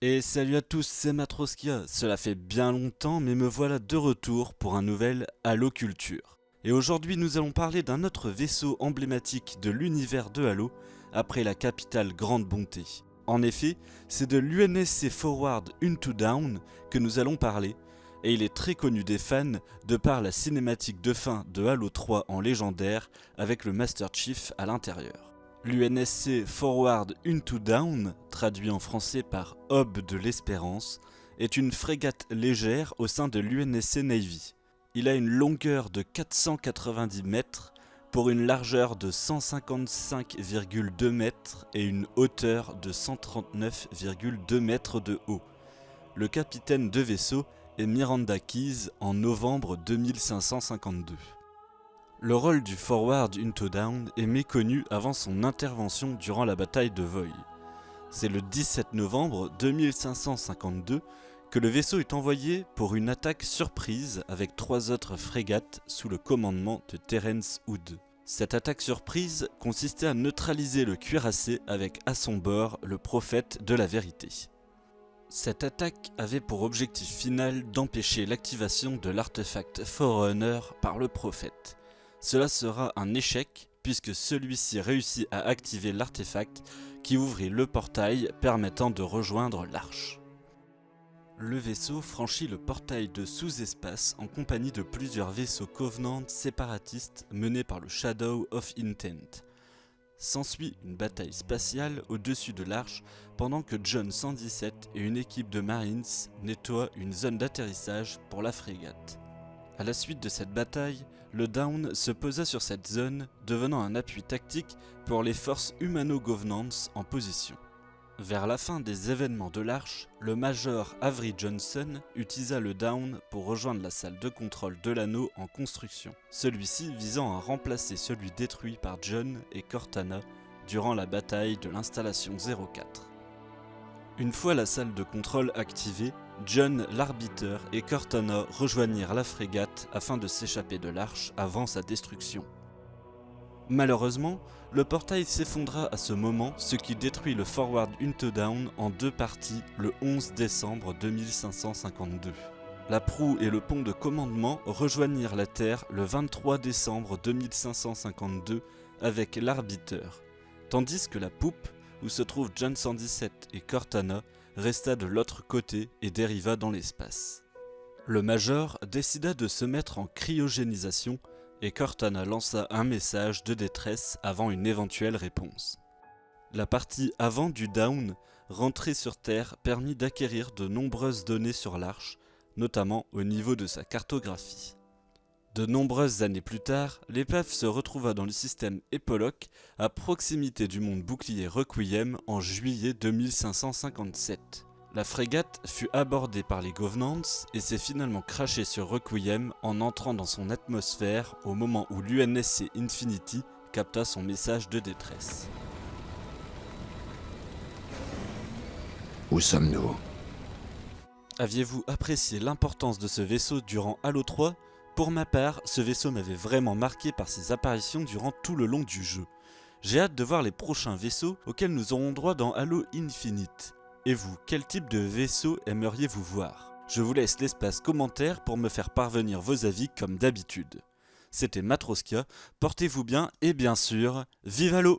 Et salut à tous, c'est Matroskia. Cela fait bien longtemps, mais me voilà de retour pour un nouvel Halo Culture. Et aujourd'hui, nous allons parler d'un autre vaisseau emblématique de l'univers de Halo, après la capitale Grande Bonté. En effet, c'est de l'UNSC Forward Into Down que nous allons parler, et il est très connu des fans de par la cinématique de fin de Halo 3 en légendaire avec le Master Chief à l'intérieur. L'UNSC Forward Into Down, traduit en français par Aube de l'Espérance, est une frégate légère au sein de l'UNSC Navy. Il a une longueur de 490 mètres pour une largeur de 155,2 mètres et une hauteur de 139,2 mètres de haut. Le capitaine de vaisseau est Miranda Keys en novembre 2552. Le rôle du Forward Into Down est méconnu avant son intervention durant la bataille de Voy. C'est le 17 novembre 2552 que le vaisseau est envoyé pour une attaque surprise avec trois autres frégates sous le commandement de Terence Hood. Cette attaque surprise consistait à neutraliser le cuirassé avec à son bord le prophète de la vérité. Cette attaque avait pour objectif final d'empêcher l'activation de l'artefact Forerunner par le prophète. Cela sera un échec puisque celui-ci réussit à activer l'artefact qui ouvrit le portail permettant de rejoindre l'arche. Le vaisseau franchit le portail de sous-espace en compagnie de plusieurs vaisseaux Covenant séparatistes menés par le Shadow of Intent. S'ensuit une bataille spatiale au-dessus de l'arche pendant que John 117 et une équipe de Marines nettoient une zone d'atterrissage pour la frégate. A la suite de cette bataille, le Down se posa sur cette zone, devenant un appui tactique pour les forces humano-governance en position. Vers la fin des événements de l'Arche, le Major Avery Johnson utilisa le Down pour rejoindre la salle de contrôle de l'anneau en construction, celui-ci visant à remplacer celui détruit par John et Cortana durant la bataille de l'installation 04. Une fois la salle de contrôle activée, John l'arbiteur et Cortana rejoignirent la frégate afin de s'échapper de l'arche avant sa destruction. Malheureusement, le portail s'effondra à ce moment, ce qui détruit le Forward Down en deux parties le 11 décembre 2552. La proue et le pont de commandement rejoignirent la Terre le 23 décembre 2552 avec l'arbiteur, tandis que la poupe, où se trouvent John 117 et Cortana, resta de l'autre côté et dériva dans l'espace. Le Major décida de se mettre en cryogénisation et Cortana lança un message de détresse avant une éventuelle réponse. La partie avant du Down, rentrée sur Terre, permit d'acquérir de nombreuses données sur l'Arche, notamment au niveau de sa cartographie. De nombreuses années plus tard, l'épave se retrouva dans le système Epoloc à proximité du monde bouclier Requiem en juillet 2557. La frégate fut abordée par les Governance et s'est finalement crachée sur Requiem en entrant dans son atmosphère au moment où l'UNSC Infinity capta son message de détresse. Où sommes-nous? Aviez-vous apprécié l'importance de ce vaisseau durant Halo 3 Pour ma part, ce vaisseau m'avait vraiment marqué par ses apparitions durant tout le long du jeu. J'ai hâte de voir les prochains vaisseaux auxquels nous aurons droit dans Halo Infinite. Et vous, quel type de vaisseau aimeriez-vous voir? Je vous laisse l'espace commentaire pour me faire parvenir vos avis comme d'habitude. C'était Matroskia, portez-vous bien et bien sûr, vive Halo